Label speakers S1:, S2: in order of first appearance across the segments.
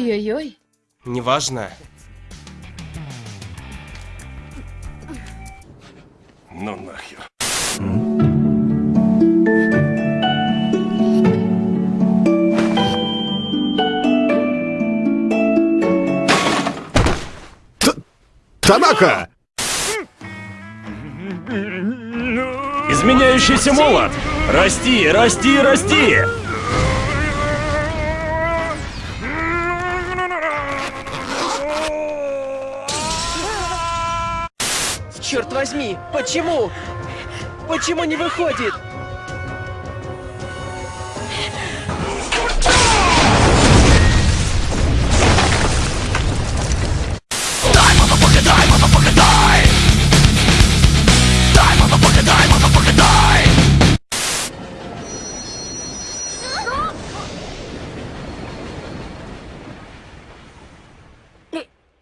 S1: Ой-ой-ой.
S2: Неважно.
S3: Ну нахер.
S4: Танака!
S5: Изменяющийся молот! Расти, расти, расти!
S2: Возьми, почему? Почему не выходит?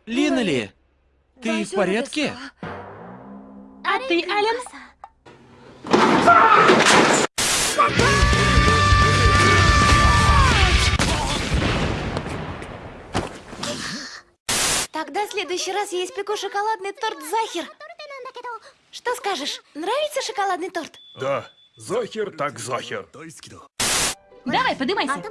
S6: Линнели, ты в порядке?
S1: А ты, Ален?
S7: Тогда в следующий раз я испеку шоколадный торт Захер. Что скажешь? Нравится шоколадный торт?
S3: Да, Захер так Захер.
S1: Давай, подымайся.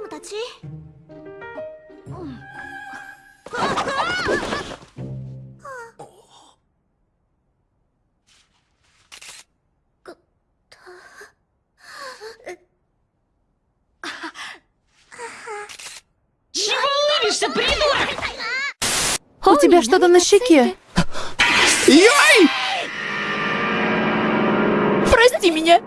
S1: Улыбишься, придурок?
S8: У тебя что-то на щеке.
S4: Яй!
S8: Прости меня.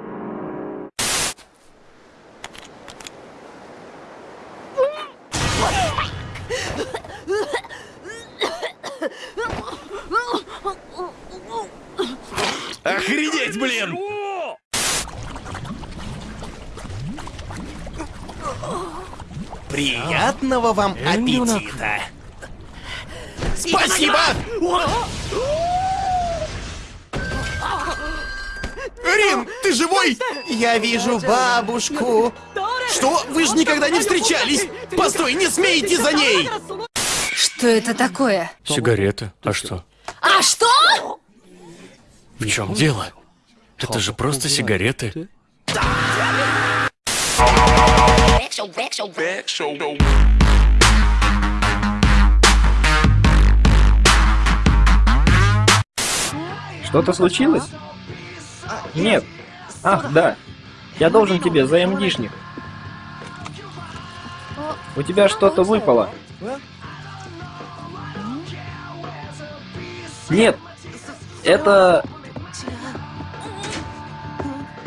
S5: Охренеть, блин!
S2: Приятного вам аппетита! Спасибо!
S4: Рин, ты живой?
S2: Я вижу бабушку.
S4: Что? Вы же никогда не встречались! Постой, не смейте за ней!
S8: Что это такое?
S5: Сигареты. А что?
S8: А что?
S5: В чем дело? Это же просто сигареты.
S9: Что-то случилось? Нет. Ах, да. Я должен тебе за МДшник. У тебя что-то выпало. Нет. Это...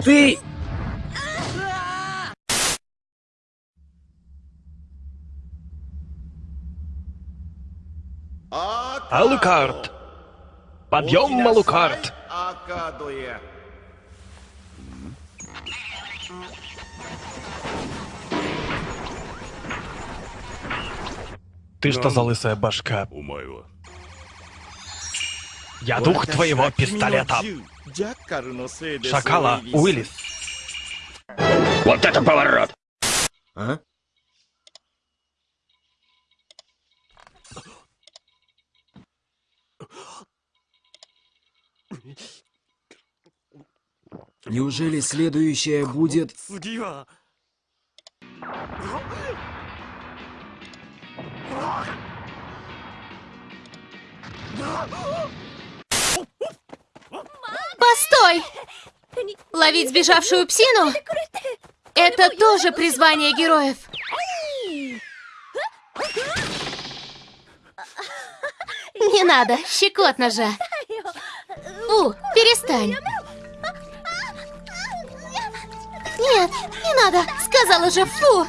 S9: Ты...
S5: Алукарт! Подъем, Малукарт! Ты что за лысая башка? Я дух твоего пистолета. Шакала, Уиллис. Вот это поворот!
S4: А?
S10: Неужели следующее будет...
S7: Постой! Ловить сбежавшую псину? Это тоже призвание героев. Не надо, щекотно же. У, перестань. Нет, не надо, сказала же, фу.